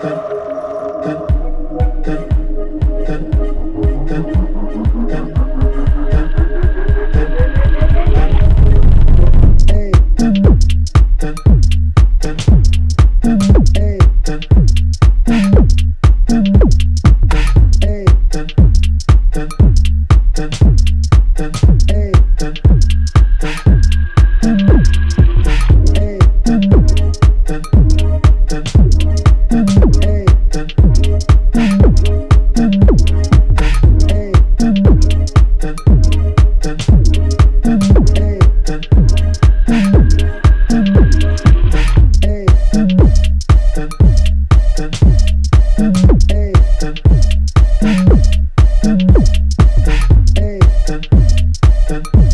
对。Austin.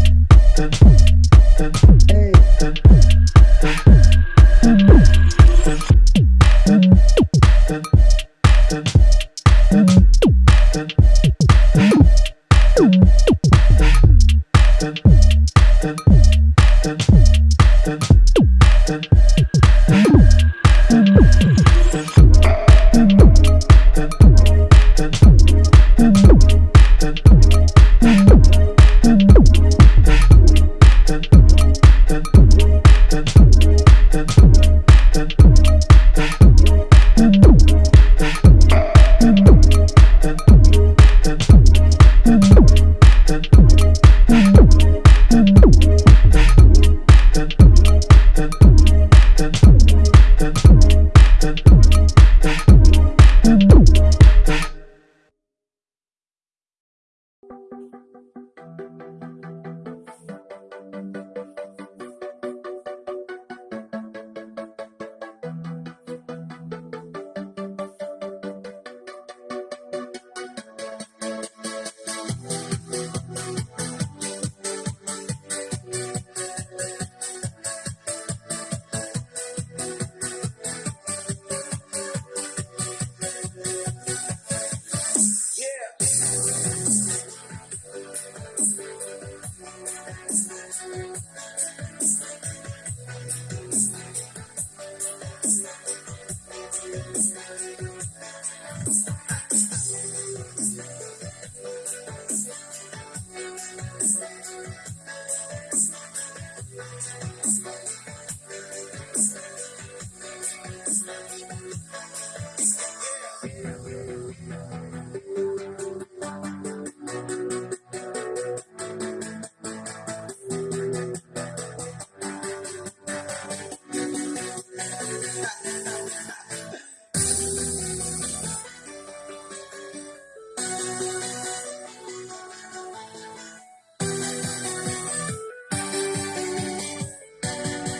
Música